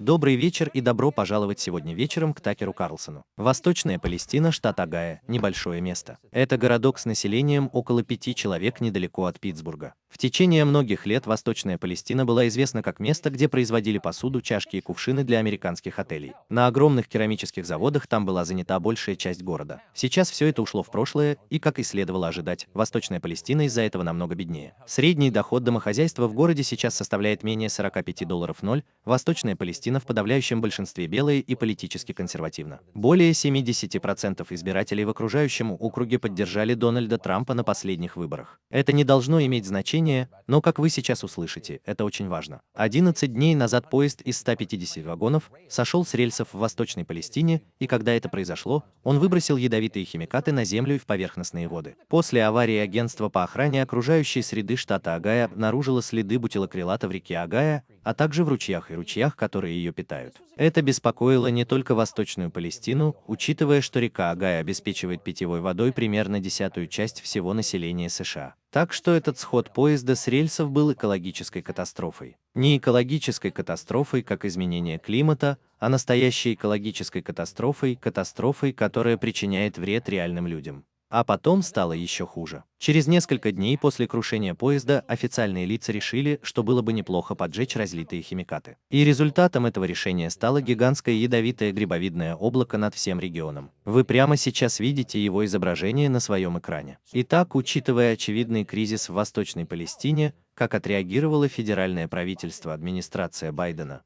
Добрый вечер и добро пожаловать сегодня вечером к Такеру Карлсону. Восточная Палестина, штат Агая, небольшое место. Это городок с населением около пяти человек недалеко от Питтсбурга. В течение многих лет Восточная Палестина была известна как место, где производили посуду, чашки и кувшины для американских отелей. На огромных керамических заводах там была занята большая часть города. Сейчас все это ушло в прошлое, и, как и следовало ожидать, Восточная Палестина из-за этого намного беднее. Средний доход домохозяйства в городе сейчас составляет менее 45 долларов 0, Восточная Палестина в подавляющем большинстве белая и политически консервативна. Более 70% избирателей в окружающем округе поддержали Дональда Трампа на последних выборах. Это не должно иметь значения, но, как вы сейчас услышите, это очень важно. 11 дней назад поезд из 150 вагонов сошел с рельсов в Восточной Палестине, и когда это произошло, он выбросил ядовитые химикаты на землю и в поверхностные воды. После аварии агентство по охране окружающей среды штата Агая обнаружило следы бутилокрилата в реке Агая, а также в ручьях и ручьях, которые ее питают. Это беспокоило не только Восточную Палестину, учитывая, что река Агай обеспечивает питьевой водой примерно десятую часть всего населения США. Так что этот сход поезда с рельсов был экологической катастрофой. Не экологической катастрофой, как изменение климата, а настоящей экологической катастрофой, катастрофой, которая причиняет вред реальным людям. А потом стало еще хуже. Через несколько дней после крушения поезда официальные лица решили, что было бы неплохо поджечь разлитые химикаты. И результатом этого решения стало гигантское ядовитое грибовидное облако над всем регионом. Вы прямо сейчас видите его изображение на своем экране. Итак, учитывая очевидный кризис в Восточной Палестине, как отреагировало федеральное правительство администрация Байдена,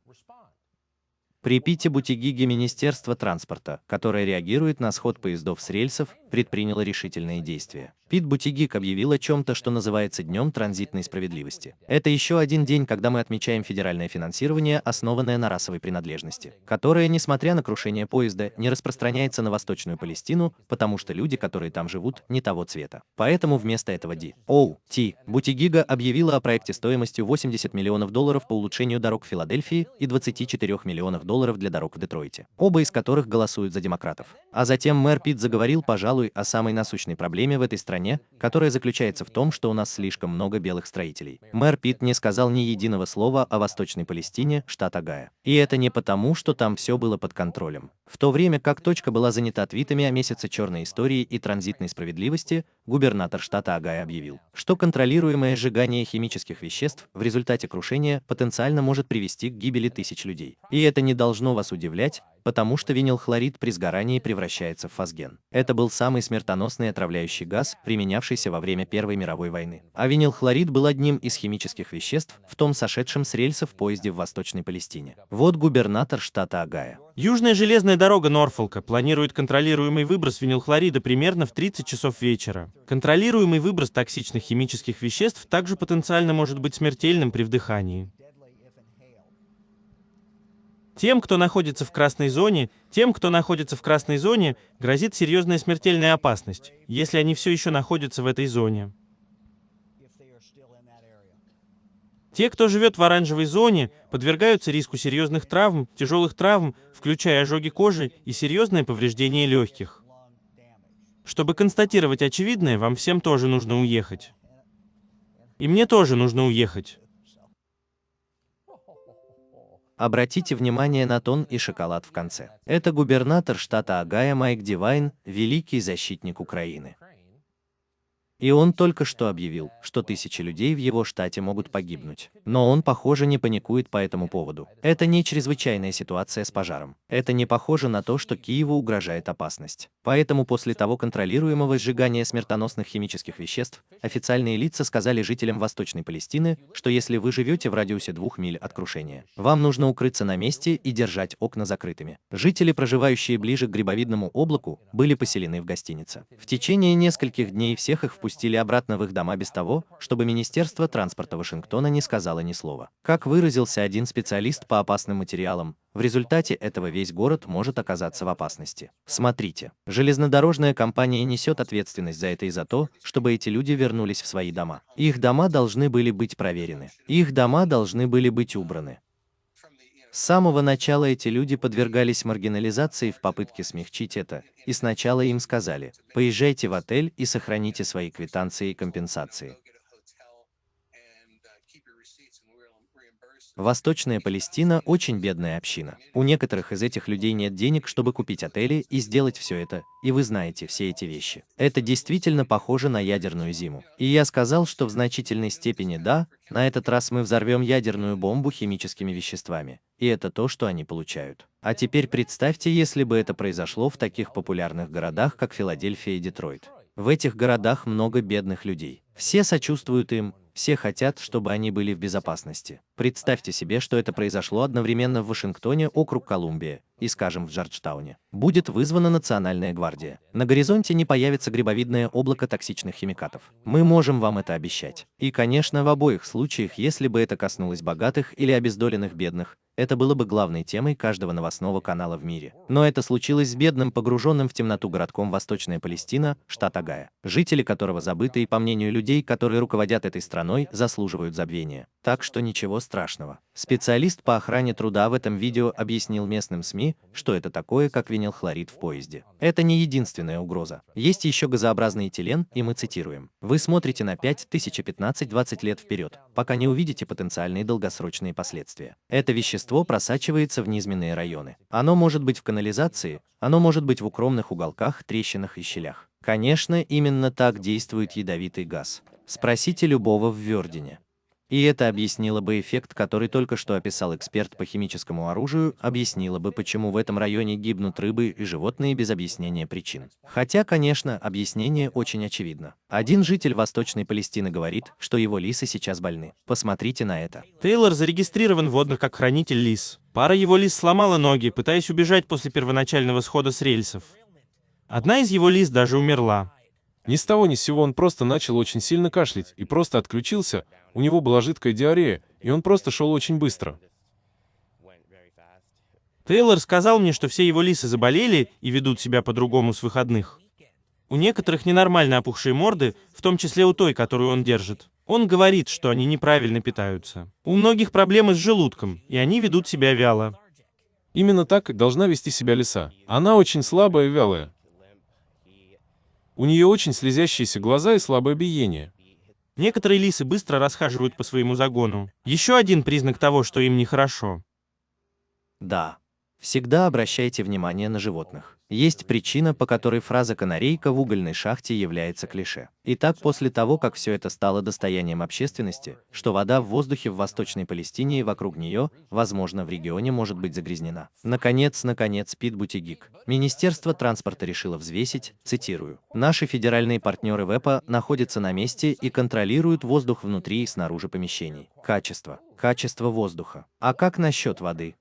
при Пите Бутигиге Министерство транспорта, которое реагирует на сход поездов с рельсов, предприняло решительные действия. Пит Бутигик объявил о чем-то, что называется Днем транзитной справедливости. Это еще один день, когда мы отмечаем федеральное финансирование, основанное на расовой принадлежности, которое, несмотря на крушение поезда, не распространяется на Восточную Палестину, потому что люди, которые там живут, не того цвета. Поэтому вместо этого Ди. Оу, Ти, Бутигига объявила о проекте стоимостью 80 миллионов долларов по улучшению дорог в Филадельфии и 24 миллионов долларов для дорог в Детройте, оба из которых голосуют за демократов. А затем мэр Пит заговорил, пожалуй, о самой насущной проблеме в этой стране стране, которая заключается в том, что у нас слишком много белых строителей. Мэр Пит не сказал ни единого слова о Восточной Палестине, штат Агая. И это не потому, что там все было под контролем. В то время как точка была занята твитами о месяце черной истории и транзитной справедливости, губернатор штата Агая объявил, что контролируемое сжигание химических веществ в результате крушения потенциально может привести к гибели тысяч людей. И это не должно вас удивлять, потому что винилхлорид при сгорании превращается в фосген. Это был самый смертоносный отравляющий газ, применявшийся во время Первой мировой войны. А винилхлорид был одним из химических веществ в том сошедшем с рельсов поезде в Восточной Палестине. Вот губернатор штата Агая. Южная железная дорога Норфолка планирует контролируемый выброс винилхлорида примерно в 30 часов вечера. Контролируемый выброс токсичных химических веществ также потенциально может быть смертельным при вдыхании. Тем, кто находится в красной зоне, тем, кто находится в красной зоне, грозит серьезная смертельная опасность, если они все еще находятся в этой зоне. Те, кто живет в оранжевой зоне, подвергаются риску серьезных травм, тяжелых травм, включая ожоги кожи и серьезное повреждение легких. Чтобы констатировать очевидное, вам всем тоже нужно уехать. И мне тоже нужно уехать. Обратите внимание на тон и шоколад в конце. Это губернатор штата Агая Майк Дивайн, великий защитник Украины. И он только что объявил, что тысячи людей в его штате могут погибнуть. Но он, похоже, не паникует по этому поводу. Это не чрезвычайная ситуация с пожаром. Это не похоже на то, что Киеву угрожает опасность. Поэтому после того контролируемого сжигания смертоносных химических веществ, официальные лица сказали жителям Восточной Палестины, что если вы живете в радиусе двух миль от крушения, вам нужно укрыться на месте и держать окна закрытыми. Жители, проживающие ближе к грибовидному облаку, были поселены в гостинице. В течение нескольких дней всех их впустили обратно в их дома без того, чтобы Министерство транспорта Вашингтона не сказало ни слова. Как выразился один специалист по опасным материалам, в результате этого весь город может оказаться в опасности. Смотрите, железнодорожная компания несет ответственность за это и за то, чтобы эти люди вернулись в свои дома. Их дома должны были быть проверены. Их дома должны были быть убраны. С самого начала эти люди подвергались маргинализации в попытке смягчить это, и сначала им сказали, поезжайте в отель и сохраните свои квитанции и компенсации. Восточная Палестина – очень бедная община. У некоторых из этих людей нет денег, чтобы купить отели и сделать все это, и вы знаете все эти вещи. Это действительно похоже на ядерную зиму. И я сказал, что в значительной степени да, на этот раз мы взорвем ядерную бомбу химическими веществами. И это то, что они получают. А теперь представьте, если бы это произошло в таких популярных городах, как Филадельфия и Детройт. В этих городах много бедных людей. Все сочувствуют им, все хотят, чтобы они были в безопасности. Представьте себе, что это произошло одновременно в Вашингтоне, округ Колумбия, и, скажем, в Джорджтауне. Будет вызвана Национальная гвардия. На горизонте не появится грибовидное облако токсичных химикатов. Мы можем вам это обещать. И, конечно, в обоих случаях, если бы это коснулось богатых или обездоленных бедных, это было бы главной темой каждого новостного канала в мире. Но это случилось с бедным, погруженным в темноту городком Восточная Палестина, штат Агая, жители которого забыты и, по мнению людей, которые руководят этой страной, заслуживают забвения. Так что ничего страшного. Специалист по охране труда в этом видео объяснил местным СМИ, что это такое, как винилхлорид в поезде. Это не единственная угроза. Есть еще газообразный этилен, и мы цитируем. Вы смотрите на 5, 1015-20 лет вперед, пока не увидите потенциальные долгосрочные последствия. Это вещество просачивается в низменные районы. Оно может быть в канализации, оно может быть в укромных уголках, трещинах и щелях. Конечно, именно так действует ядовитый газ. Спросите любого в Вердине. И это объяснило бы эффект, который только что описал эксперт по химическому оружию, объяснило бы, почему в этом районе гибнут рыбы и животные без объяснения причин. Хотя, конечно, объяснение очень очевидно. Один житель Восточной Палестины говорит, что его лисы сейчас больны. Посмотрите на это. Тейлор зарегистрирован в водных как хранитель лис. Пара его лис сломала ноги, пытаясь убежать после первоначального схода с рельсов. Одна из его лис даже умерла. Ни с того ни с сего он просто начал очень сильно кашлять и просто отключился. У него была жидкая диарея, и он просто шел очень быстро. Тейлор сказал мне, что все его лисы заболели и ведут себя по-другому с выходных. У некоторых ненормально опухшие морды, в том числе у той, которую он держит. Он говорит, что они неправильно питаются. У многих проблемы с желудком, и они ведут себя вяло. Именно так должна вести себя лиса. Она очень слабая и вялая. У нее очень слезящиеся глаза и слабое биение. Некоторые лисы быстро расхаживают по своему загону. Еще один признак того, что им нехорошо. Да. Всегда обращайте внимание на животных. Есть причина, по которой фраза «канарейка в угольной шахте» является клише. Итак, после того, как все это стало достоянием общественности, что вода в воздухе в Восточной Палестине и вокруг нее, возможно, в регионе может быть загрязнена. Наконец, наконец, Пит Бутигик. Министерство транспорта решило взвесить, цитирую, «Наши федеральные партнеры ВЭПа находятся на месте и контролируют воздух внутри и снаружи помещений. Качество. Качество воздуха. А как насчет воды?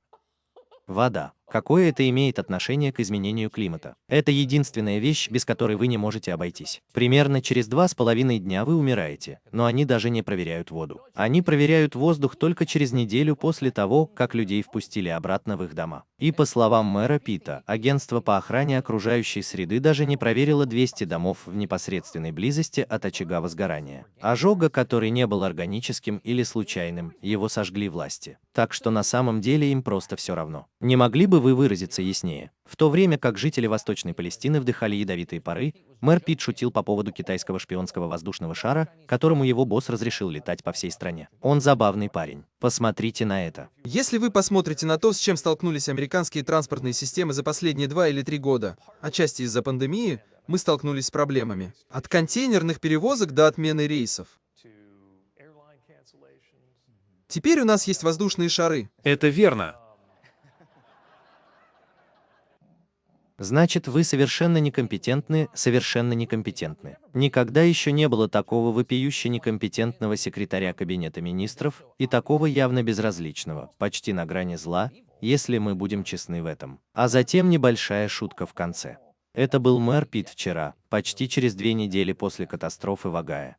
Вода. Какое это имеет отношение к изменению климата? Это единственная вещь, без которой вы не можете обойтись. Примерно через два с половиной дня вы умираете, но они даже не проверяют воду. Они проверяют воздух только через неделю после того, как людей впустили обратно в их дома. И по словам мэра Пита, агентство по охране окружающей среды даже не проверило 200 домов в непосредственной близости от очага возгорания. Ожога, который не был органическим или случайным, его сожгли власти. Так что на самом деле им просто все равно. Не могли бы вы выразиться яснее? В то время как жители Восточной Палестины вдыхали ядовитые пары, мэр Пит шутил по поводу китайского шпионского воздушного шара, которому его босс разрешил летать по всей стране. Он забавный парень. Посмотрите на это. Если вы посмотрите на то, с чем столкнулись американские транспортные системы за последние два или три года, отчасти из-за пандемии, мы столкнулись с проблемами. От контейнерных перевозок до отмены рейсов. Теперь у нас есть воздушные шары. Это верно. Значит, вы совершенно некомпетентны, совершенно некомпетентны. Никогда еще не было такого вопиюще некомпетентного секретаря Кабинета министров и такого явно безразличного, почти на грани зла, если мы будем честны в этом. А затем небольшая шутка в конце. Это был мэр Пит вчера, почти через две недели после катастрофы в Агае.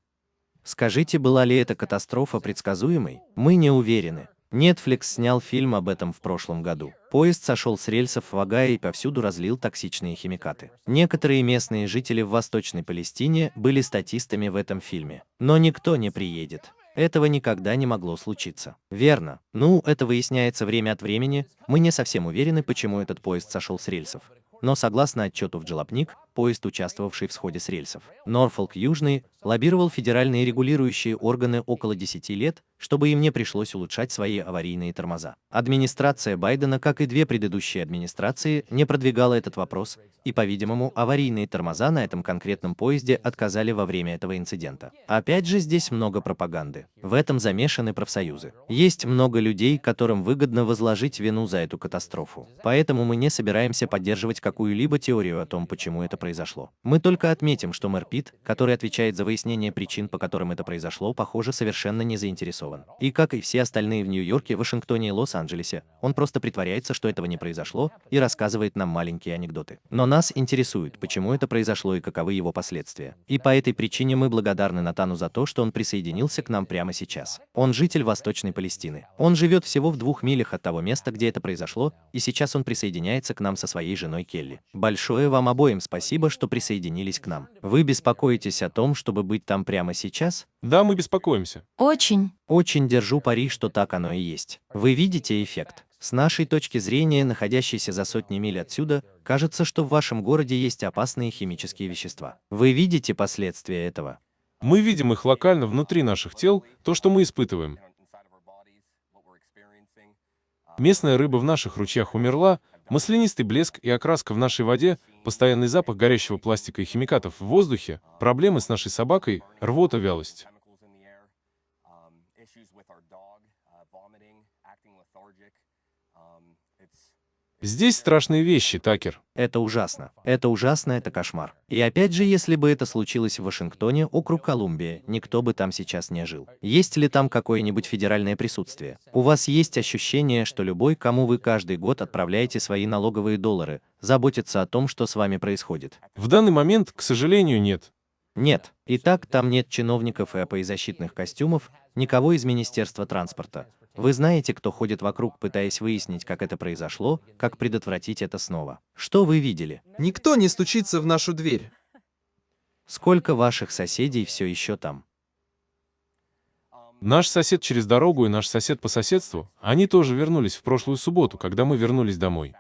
Скажите, была ли эта катастрофа предсказуемой? Мы не уверены. Netflix снял фильм об этом в прошлом году. Поезд сошел с рельсов в Агае и повсюду разлил токсичные химикаты. Некоторые местные жители в Восточной Палестине были статистами в этом фильме. Но никто не приедет. Этого никогда не могло случиться. Верно. Ну, это выясняется время от времени. Мы не совсем уверены, почему этот поезд сошел с рельсов. Но согласно отчету в Джелопник, поезд, участвовавший в сходе с рельсов. Норфолк Южный лоббировал федеральные регулирующие органы около 10 лет, чтобы им не пришлось улучшать свои аварийные тормоза. Администрация Байдена, как и две предыдущие администрации, не продвигала этот вопрос, и, по-видимому, аварийные тормоза на этом конкретном поезде отказали во время этого инцидента. Опять же, здесь много пропаганды. В этом замешаны профсоюзы. Есть много людей, которым выгодно возложить вину за эту катастрофу. Поэтому мы не собираемся поддерживать какую-либо теорию о том, почему это произошло. Мы только отметим, что мэр Питт, который отвечает за выяснение причин, по которым это произошло, похоже, совершенно не заинтересован. И как и все остальные в Нью-Йорке, Вашингтоне и Лос-Анджелесе, он просто притворяется, что этого не произошло, и рассказывает нам маленькие анекдоты. Но нас интересует, почему это произошло и каковы его последствия. И по этой причине мы благодарны Натану за то, что он присоединился к нам прямо сейчас. Он житель Восточной Палестины. Он живет всего в двух милях от того места, где это произошло, и сейчас он присоединяется к нам со своей женой Келли. Большое вам обоим спасибо, что присоединились к нам. Вы беспокоитесь о том, чтобы быть там прямо сейчас? Да, мы беспокоимся. Очень. Очень держу пари, что так оно и есть. Вы видите эффект? С нашей точки зрения, находящейся за сотни миль отсюда, кажется, что в вашем городе есть опасные химические вещества. Вы видите последствия этого? Мы видим их локально внутри наших тел, то, что мы испытываем. Местная рыба в наших ручьях умерла, маслянистый блеск и окраска в нашей воде, постоянный запах горящего пластика и химикатов в воздухе, проблемы с нашей собакой, рвота, вялость. Здесь страшные вещи, Такер. Это ужасно. Это ужасно, это кошмар. И опять же, если бы это случилось в Вашингтоне, округ Колумбия, никто бы там сейчас не жил. Есть ли там какое-нибудь федеральное присутствие? У вас есть ощущение, что любой, кому вы каждый год отправляете свои налоговые доллары, заботится о том, что с вами происходит? В данный момент, к сожалению, нет. Нет. Итак, там нет чиновников и АПИ-защитных костюмов, никого из Министерства транспорта. Вы знаете, кто ходит вокруг, пытаясь выяснить, как это произошло, как предотвратить это снова. Что вы видели? Никто не стучится в нашу дверь. Сколько ваших соседей все еще там? Наш сосед через дорогу и наш сосед по соседству, они тоже вернулись в прошлую субботу, когда мы вернулись домой.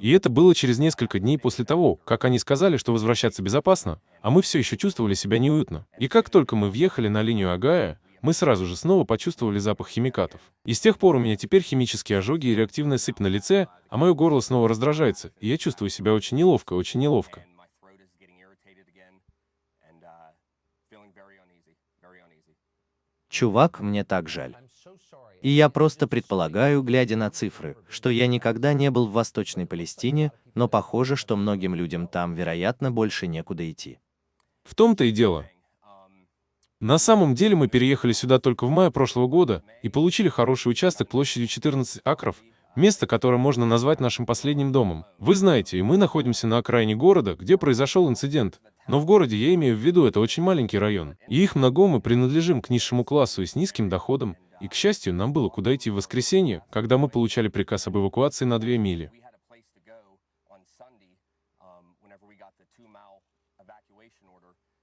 И это было через несколько дней после того, как они сказали, что возвращаться безопасно, а мы все еще чувствовали себя неуютно. И как только мы въехали на линию Агая, мы сразу же снова почувствовали запах химикатов. И с тех пор у меня теперь химические ожоги и реактивная сыпь на лице, а мое горло снова раздражается, и я чувствую себя очень неловко, очень неловко. Чувак, мне так жаль. И я просто предполагаю, глядя на цифры, что я никогда не был в Восточной Палестине, но похоже, что многим людям там, вероятно, больше некуда идти. В том-то и дело. На самом деле мы переехали сюда только в мае прошлого года и получили хороший участок площадью 14 акров, место, которое можно назвать нашим последним домом. Вы знаете, и мы находимся на окраине города, где произошел инцидент. Но в городе я имею в виду, это очень маленький район. И их много мы принадлежим к низшему классу и с низким доходом. И, к счастью, нам было куда идти в воскресенье, когда мы получали приказ об эвакуации на две мили.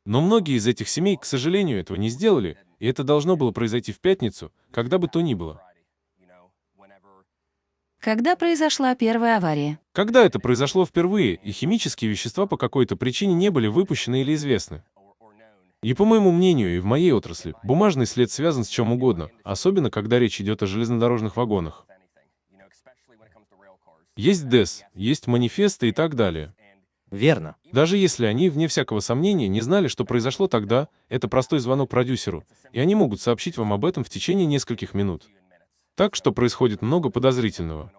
Но многие из этих семей, к сожалению, этого не сделали, и это должно было произойти в пятницу, когда бы то ни было. Когда произошла первая авария? Когда это произошло впервые, и химические вещества по какой-то причине не были выпущены или известны. И по моему мнению, и в моей отрасли, бумажный след связан с чем угодно, особенно когда речь идет о железнодорожных вагонах. Есть ДЭС, есть манифесты и так далее. Верно. Даже если они, вне всякого сомнения, не знали, что произошло тогда, это простой звонок продюсеру, и они могут сообщить вам об этом в течение нескольких минут. Так что происходит много подозрительного.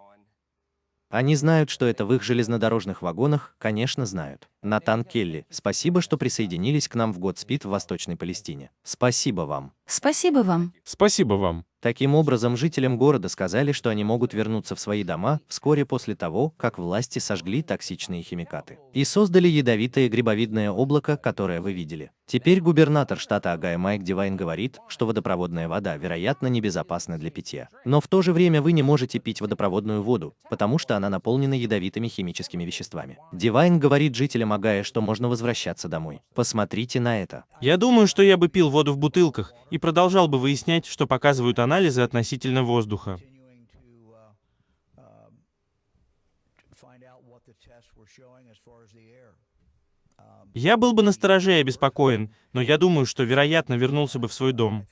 Они знают, что это в их железнодорожных вагонах, конечно, знают. Натан Келли, спасибо, что присоединились к нам в Godspeed в Восточной Палестине. Спасибо вам. Спасибо вам. Спасибо вам. Таким образом, жителям города сказали, что они могут вернуться в свои дома вскоре после того, как власти сожгли токсичные химикаты и создали ядовитое грибовидное облако, которое вы видели. Теперь губернатор штата Огайо Майк Дивайн говорит, что водопроводная вода, вероятно, небезопасна для питья. Но в то же время вы не можете пить водопроводную воду, потому что она наполнена ядовитыми химическими веществами. Дивайн говорит жителям Огайо, что можно возвращаться домой. Посмотрите на это. Я думаю, что я бы пил воду в бутылках и продолжал бы выяснять, что показывают относительно воздуха. Я был бы настороже и обеспокоен, но я думаю, что, вероятно, вернулся бы в свой дом.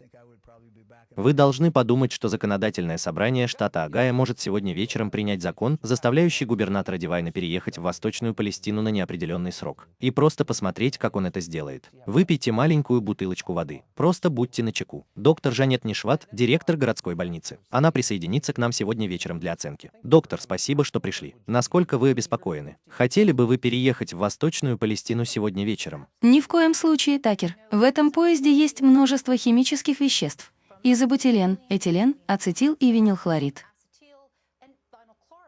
Вы должны подумать, что законодательное собрание штата Огайо может сегодня вечером принять закон, заставляющий губернатора Дивайна переехать в Восточную Палестину на неопределенный срок. И просто посмотреть, как он это сделает. Выпейте маленькую бутылочку воды. Просто будьте начеку. Доктор Жанет Нишват, директор городской больницы. Она присоединится к нам сегодня вечером для оценки. Доктор, спасибо, что пришли. Насколько вы обеспокоены? Хотели бы вы переехать в Восточную Палестину сегодня вечером? Ни в коем случае, Такер. В этом поезде есть множество химических веществ. Изобутилен, этилен, ацетил и винилхлорид.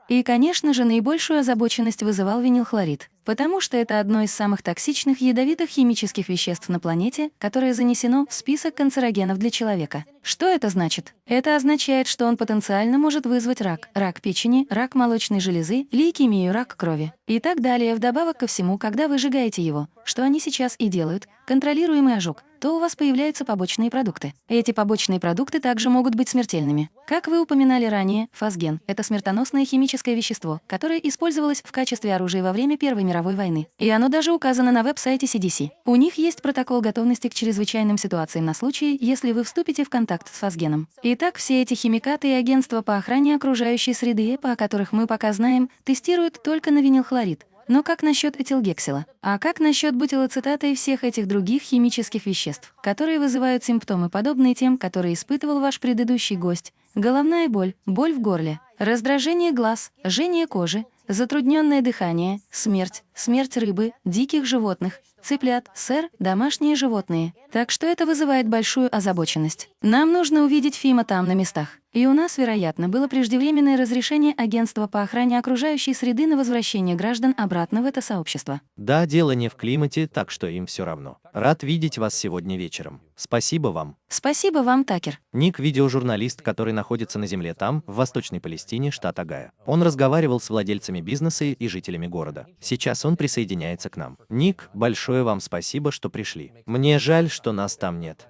И, конечно же, наибольшую озабоченность вызывал винилхлорид, потому что это одно из самых токсичных ядовитых химических веществ на планете, которое занесено в список канцерогенов для человека. Что это значит? Это означает, что он потенциально может вызвать рак, рак печени, рак молочной железы, лейкемию, рак крови и так далее. Вдобавок ко всему, когда вы сжигаете его, что они сейчас и делают, контролируемый ожог, то у вас появляются побочные продукты. Эти побочные продукты также могут быть смертельными. Как вы упоминали ранее, фосген — это смертоносное химическое вещество, которое использовалось в качестве оружия во время Первой мировой войны. И оно даже указано на веб-сайте CDC. У них есть протокол готовности к чрезвычайным ситуациям на случай, если вы вступите в контакт с фосгеном. Итак, все эти химикаты и агентства по охране окружающей среды, по которых мы пока знаем, тестируют только на винилхлорид, но как насчет этилгексила? А как насчет бутилоцитата и всех этих других химических веществ, которые вызывают симптомы, подобные тем, которые испытывал ваш предыдущий гость? Головная боль, боль в горле, раздражение глаз, жжение кожи, затрудненное дыхание, смерть, смерть рыбы, диких животных, цыплят, сэр, домашние животные. Так что это вызывает большую озабоченность. Нам нужно увидеть Фима там, на местах. И у нас, вероятно, было преждевременное разрешение Агентства по охране окружающей среды на возвращение граждан обратно в это сообщество. Да, дело не в климате, так что им все равно. Рад видеть вас сегодня вечером. Спасибо вам. Спасибо вам, Такер. Ник – видеожурналист, который находится на земле там, в Восточной Палестине, штат Огайо. Он разговаривал с владельцами бизнеса и жителями города. Сейчас он присоединяется к нам. Ник, большое вам спасибо, что пришли. Мне жаль, что нас там нет.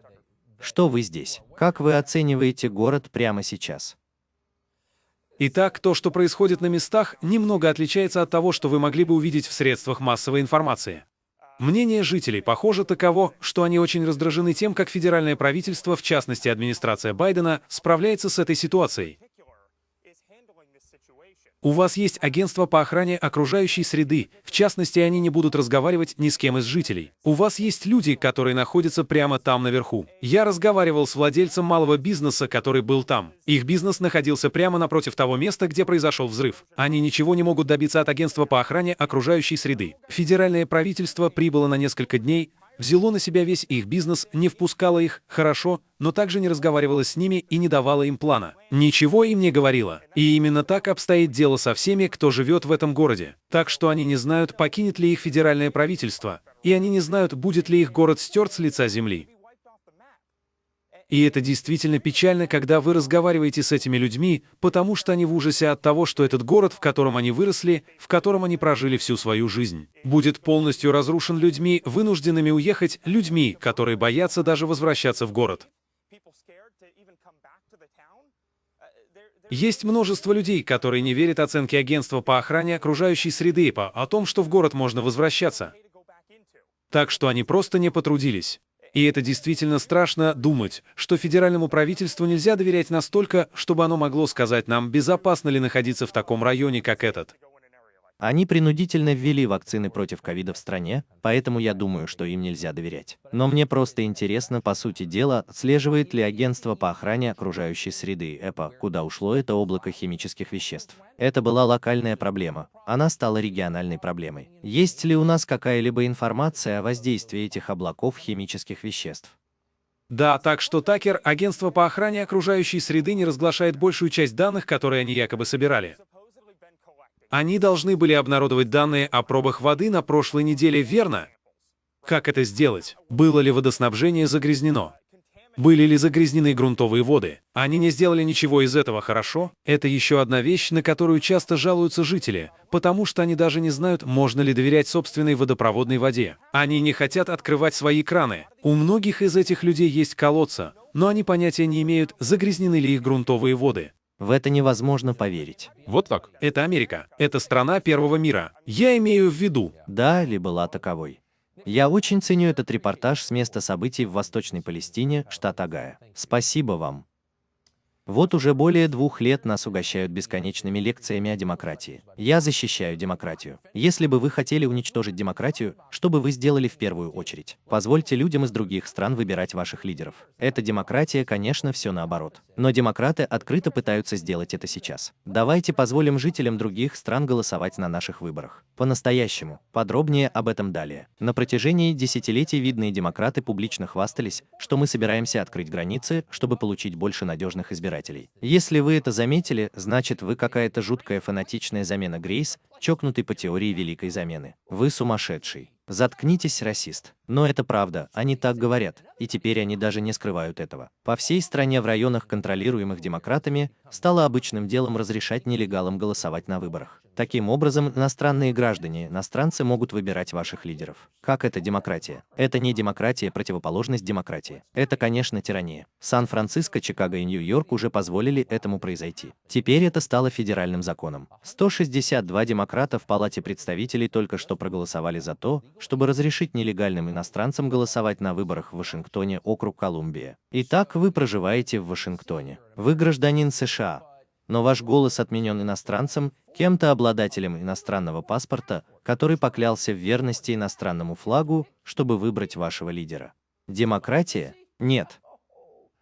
Что вы здесь? Как вы оцениваете город прямо сейчас? Итак, то, что происходит на местах, немного отличается от того, что вы могли бы увидеть в средствах массовой информации. Мнение жителей, похоже, таково, что они очень раздражены тем, как федеральное правительство, в частности администрация Байдена, справляется с этой ситуацией. У вас есть агентство по охране окружающей среды. В частности, они не будут разговаривать ни с кем из жителей. У вас есть люди, которые находятся прямо там наверху. Я разговаривал с владельцем малого бизнеса, который был там. Их бизнес находился прямо напротив того места, где произошел взрыв. Они ничего не могут добиться от агентства по охране окружающей среды. Федеральное правительство прибыло на несколько дней, взяло на себя весь их бизнес, не впускало их, хорошо, но также не разговаривала с ними и не давала им плана. Ничего им не говорила. И именно так обстоит дело со всеми, кто живет в этом городе. Так что они не знают, покинет ли их федеральное правительство, и они не знают, будет ли их город стерт с лица земли. И это действительно печально, когда вы разговариваете с этими людьми, потому что они в ужасе от того, что этот город, в котором они выросли, в котором они прожили всю свою жизнь, будет полностью разрушен людьми, вынужденными уехать, людьми, которые боятся даже возвращаться в город. Есть множество людей, которые не верят оценке агентства по охране окружающей среды по о том, что в город можно возвращаться. Так что они просто не потрудились. И это действительно страшно думать, что федеральному правительству нельзя доверять настолько, чтобы оно могло сказать нам, безопасно ли находиться в таком районе, как этот. Они принудительно ввели вакцины против ковида в стране, поэтому я думаю, что им нельзя доверять. Но мне просто интересно, по сути дела, отслеживает ли агентство по охране окружающей среды ЭПА, куда ушло это облако химических веществ. Это была локальная проблема, она стала региональной проблемой. Есть ли у нас какая-либо информация о воздействии этих облаков химических веществ? Да, так что Такер, агентство по охране окружающей среды не разглашает большую часть данных, которые они якобы собирали. Они должны были обнародовать данные о пробах воды на прошлой неделе, верно? Как это сделать? Было ли водоснабжение загрязнено? Были ли загрязнены грунтовые воды? Они не сделали ничего из этого хорошо? Это еще одна вещь, на которую часто жалуются жители, потому что они даже не знают, можно ли доверять собственной водопроводной воде. Они не хотят открывать свои краны. У многих из этих людей есть колодца, но они понятия не имеют, загрязнены ли их грунтовые воды. В это невозможно поверить. Вот так. Это Америка. Это страна первого мира. Я имею в виду. Да, ли была таковой. Я очень ценю этот репортаж с места событий в Восточной Палестине, штат Агая. Спасибо вам. Вот уже более двух лет нас угощают бесконечными лекциями о демократии. Я защищаю демократию. Если бы вы хотели уничтожить демократию, что бы вы сделали в первую очередь? Позвольте людям из других стран выбирать ваших лидеров. Это демократия, конечно, все наоборот. Но демократы открыто пытаются сделать это сейчас. Давайте позволим жителям других стран голосовать на наших выборах. По-настоящему. Подробнее об этом далее. На протяжении десятилетий видные демократы публично хвастались, что мы собираемся открыть границы, чтобы получить больше надежных избирателей избирателей. Если вы это заметили, значит вы какая-то жуткая фанатичная замена Грейс, чокнутый по теории Великой Замены. Вы сумасшедший. Заткнитесь, расист. Но это правда, они так говорят, и теперь они даже не скрывают этого. По всей стране в районах, контролируемых демократами, стало обычным делом разрешать нелегалам голосовать на выборах. Таким образом, иностранные граждане, иностранцы могут выбирать ваших лидеров. Как это демократия? Это не демократия, противоположность демократии. Это, конечно, тирания. Сан-Франциско, Чикаго и Нью-Йорк уже позволили этому произойти. Теперь это стало федеральным законом. 162 демократа в Палате представителей только что проголосовали за то, чтобы разрешить нелегальным иностранцам голосовать на выборах в Вашингтоне, округ Колумбия. Итак, вы проживаете в Вашингтоне. Вы гражданин США, но ваш голос отменен иностранцем, кем-то обладателем иностранного паспорта, который поклялся в верности иностранному флагу, чтобы выбрать вашего лидера. Демократия? Нет.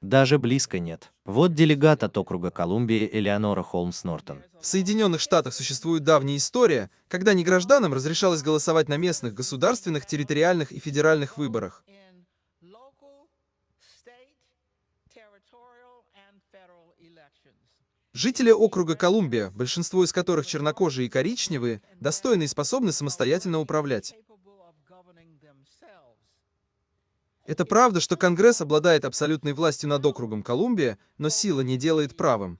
Даже близко нет. Вот делегат от округа Колумбии Элеонора Холмс Нортон. В Соединенных Штатах существует давняя история, когда негражданам разрешалось голосовать на местных, государственных, территориальных и федеральных выборах. Жители округа Колумбия, большинство из которых чернокожие и коричневые, достойны и способны самостоятельно управлять. Это правда, что Конгресс обладает абсолютной властью над округом Колумбия, но сила не делает правым.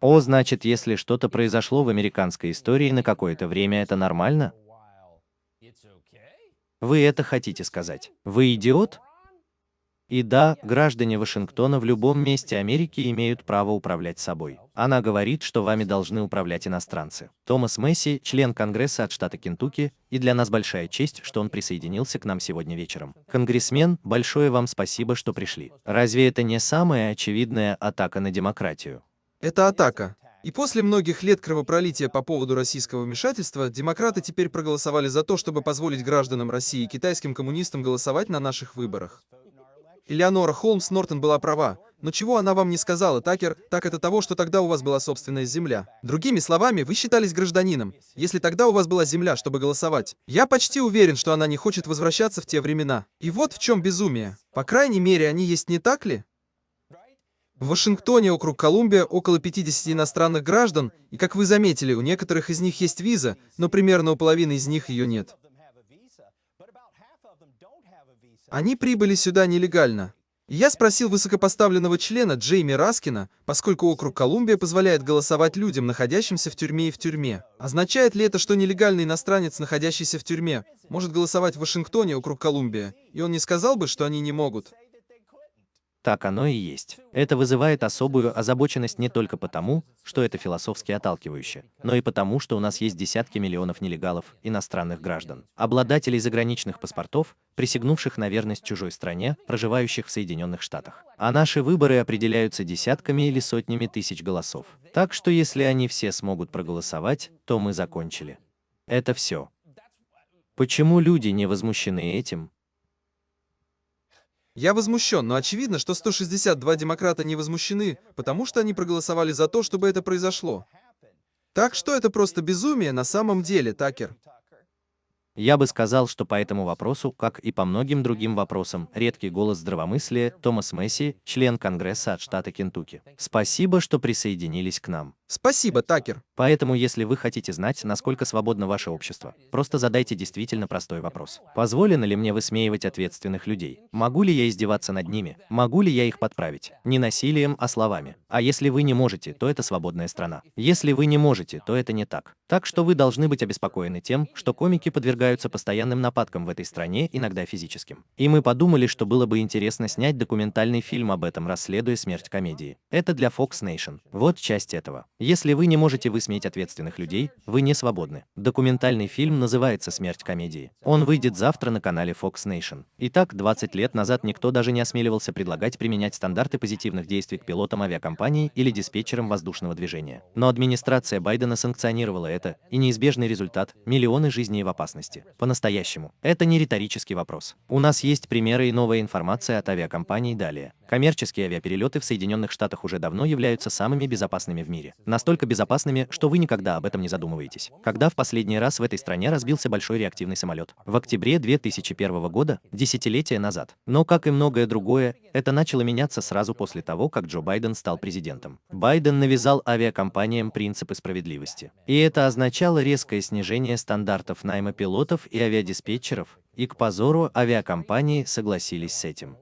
О, значит, если что-то произошло в американской истории на какое-то время, это нормально? Вы это хотите сказать? Вы идиот? И да, граждане Вашингтона в любом месте Америки имеют право управлять собой. Она говорит, что вами должны управлять иностранцы. Томас Месси, член Конгресса от штата Кентукки, и для нас большая честь, что он присоединился к нам сегодня вечером. Конгрессмен, большое вам спасибо, что пришли. Разве это не самая очевидная атака на демократию? Это атака. И после многих лет кровопролития по поводу российского вмешательства, демократы теперь проголосовали за то, чтобы позволить гражданам России и китайским коммунистам голосовать на наших выборах. Элеонора Холмс Нортон была права. Но чего она вам не сказала, Такер, так это того, что тогда у вас была собственная земля. Другими словами, вы считались гражданином, если тогда у вас была земля, чтобы голосовать. Я почти уверен, что она не хочет возвращаться в те времена. И вот в чем безумие. По крайней мере, они есть не так ли? В Вашингтоне, округ Колумбия, около 50 иностранных граждан, и, как вы заметили, у некоторых из них есть виза, но примерно у половины из них ее нет. Они прибыли сюда нелегально. Я спросил высокопоставленного члена Джейми Раскина, поскольку округ Колумбия позволяет голосовать людям, находящимся в тюрьме и в тюрьме. Означает ли это, что нелегальный иностранец, находящийся в тюрьме, может голосовать в Вашингтоне, округ Колумбия? И он не сказал бы, что они не могут. Так оно и есть. Это вызывает особую озабоченность не только потому, что это философски отталкивающе, но и потому, что у нас есть десятки миллионов нелегалов, иностранных граждан, обладателей заграничных паспортов, присягнувших на верность чужой стране, проживающих в Соединенных Штатах. А наши выборы определяются десятками или сотнями тысяч голосов. Так что если они все смогут проголосовать, то мы закончили. Это все. Почему люди не возмущены этим? Я возмущен, но очевидно, что 162 демократа не возмущены, потому что они проголосовали за то, чтобы это произошло. Так что это просто безумие на самом деле, Такер. Я бы сказал, что по этому вопросу, как и по многим другим вопросам, редкий голос здравомыслия Томас Месси, член Конгресса от штата Кентукки. Спасибо, что присоединились к нам. Спасибо, Такер. Поэтому, если вы хотите знать, насколько свободно ваше общество, просто задайте действительно простой вопрос. Позволено ли мне высмеивать ответственных людей? Могу ли я издеваться над ними? Могу ли я их подправить? Не насилием, а словами. А если вы не можете, то это свободная страна. Если вы не можете, то это не так. Так что вы должны быть обеспокоены тем, что комики подвергают подвергаются постоянным нападкам в этой стране, иногда физическим. И мы подумали, что было бы интересно снять документальный фильм об этом, расследуя смерть комедии. Это для Fox Nation. Вот часть этого. Если вы не можете высмеять ответственных людей, вы не свободны. Документальный фильм называется «Смерть комедии». Он выйдет завтра на канале Fox Nation. Итак, 20 лет назад никто даже не осмеливался предлагать применять стандарты позитивных действий к пилотам авиакомпаний или диспетчерам воздушного движения. Но администрация Байдена санкционировала это, и неизбежный результат – миллионы жизней в опасности. По-настоящему. Это не риторический вопрос. У нас есть примеры и новая информация от авиакомпаний далее. Коммерческие авиаперелеты в Соединенных Штатах уже давно являются самыми безопасными в мире. Настолько безопасными, что вы никогда об этом не задумываетесь. Когда в последний раз в этой стране разбился большой реактивный самолет? В октябре 2001 года, десятилетия назад. Но, как и многое другое, это начало меняться сразу после того, как Джо Байден стал президентом. Байден навязал авиакомпаниям принципы справедливости. И это означало резкое снижение стандартов найма пилотов и авиадиспетчеров, и к позору авиакомпании согласились с этим.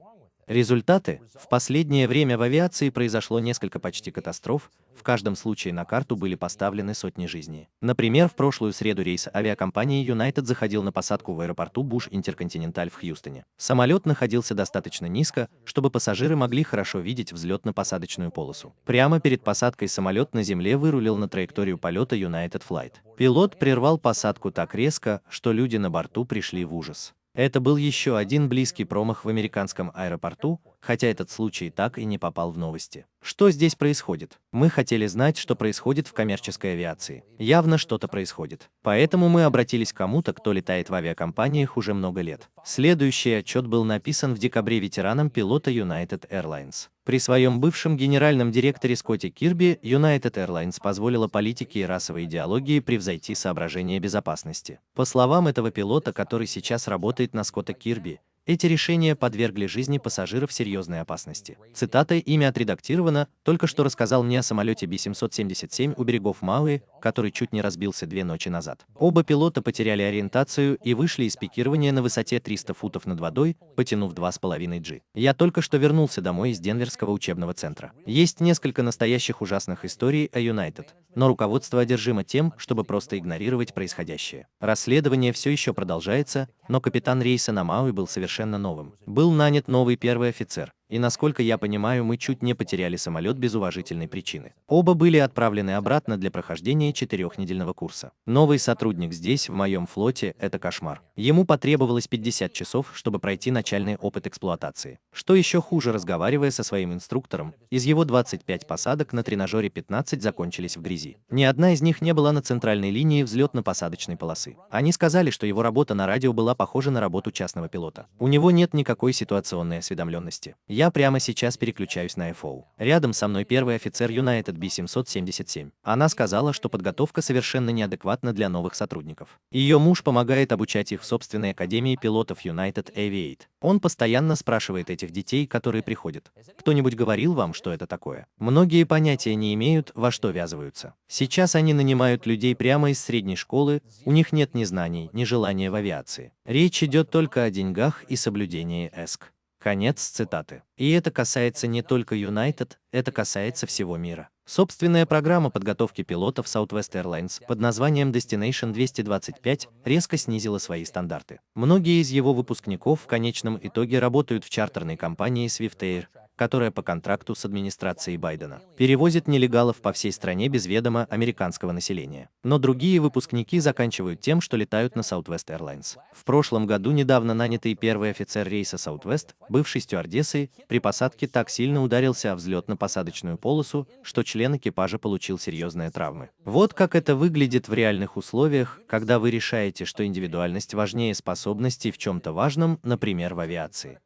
Результаты? В последнее время в авиации произошло несколько почти катастроф, в каждом случае на карту были поставлены сотни жизней. Например, в прошлую среду рейс авиакомпании United заходил на посадку в аэропорту Буш Интерконтиненталь в Хьюстоне. Самолет находился достаточно низко, чтобы пассажиры могли хорошо видеть взлетно-посадочную полосу. Прямо перед посадкой самолет на земле вырулил на траекторию полета United Flight. Пилот прервал посадку так резко, что люди на борту пришли в ужас. Это был еще один близкий промах в американском аэропорту, хотя этот случай так и не попал в новости. Что здесь происходит? Мы хотели знать, что происходит в коммерческой авиации. Явно что-то происходит. Поэтому мы обратились к кому-то, кто летает в авиакомпаниях уже много лет. Следующий отчет был написан в декабре ветераном пилота United Airlines. При своем бывшем генеральном директоре Скотте Кирби United Airlines позволила политике и расовой идеологии превзойти соображения безопасности. По словам этого пилота, который сейчас работает на Скотта Кирби, эти решения подвергли жизни пассажиров серьезной опасности. Цитата «Имя отредактировано» только что рассказал мне о самолете Би-777 у берегов Мауи, который чуть не разбился две ночи назад. Оба пилота потеряли ориентацию и вышли из пикирования на высоте 300 футов над водой, потянув 2,5 G. Я только что вернулся домой из Денверского учебного центра. Есть несколько настоящих ужасных историй о United, но руководство одержимо тем, чтобы просто игнорировать происходящее. Расследование все еще продолжается, но капитан рейса на Мауи был совершенно новым. Был нанят новый первый офицер, и насколько я понимаю, мы чуть не потеряли самолет без уважительной причины. Оба были отправлены обратно для прохождения четырехнедельного курса. Новый сотрудник здесь, в моем флоте, это кошмар. Ему потребовалось 50 часов, чтобы пройти начальный опыт эксплуатации. Что еще хуже, разговаривая со своим инструктором, из его 25 посадок на тренажере 15 закончились в грязи. Ни одна из них не была на центральной линии взлетно-посадочной полосы. Они сказали, что его работа на радио была похожа на работу частного пилота. У него нет никакой ситуационной осведомленности. Я прямо сейчас переключаюсь на FO. Рядом со мной первый офицер United B777. Она сказала, что подготовка совершенно неадекватна для новых сотрудников. Ее муж помогает обучать их в собственной академии пилотов United Aviate. Он постоянно спрашивает этих детей, которые приходят. Кто-нибудь говорил вам, что это такое? Многие понятия не имеют, во что ввязываются. Сейчас они нанимают людей прямо из средней школы, у них нет ни знаний, ни желания в авиации. Речь идет только о деньгах и соблюдении ЭСК. Конец цитаты. И это касается не только United, это касается всего мира. Собственная программа подготовки пилотов Southwest Airlines под названием Destination 225 резко снизила свои стандарты. Многие из его выпускников в конечном итоге работают в чартерной компании Swift Air, которая по контракту с администрацией Байдена перевозит нелегалов по всей стране без ведома американского населения. Но другие выпускники заканчивают тем, что летают на Southwest Airlines. В прошлом году недавно нанятый первый офицер рейса Southwest, бывший стюардессой, при посадке так сильно ударился о взлетно-посадочную полосу, что член экипажа получил серьезные травмы. Вот как это выглядит в реальных условиях, когда вы решаете, что индивидуальность важнее способностей в чем-то важном, например, в авиации.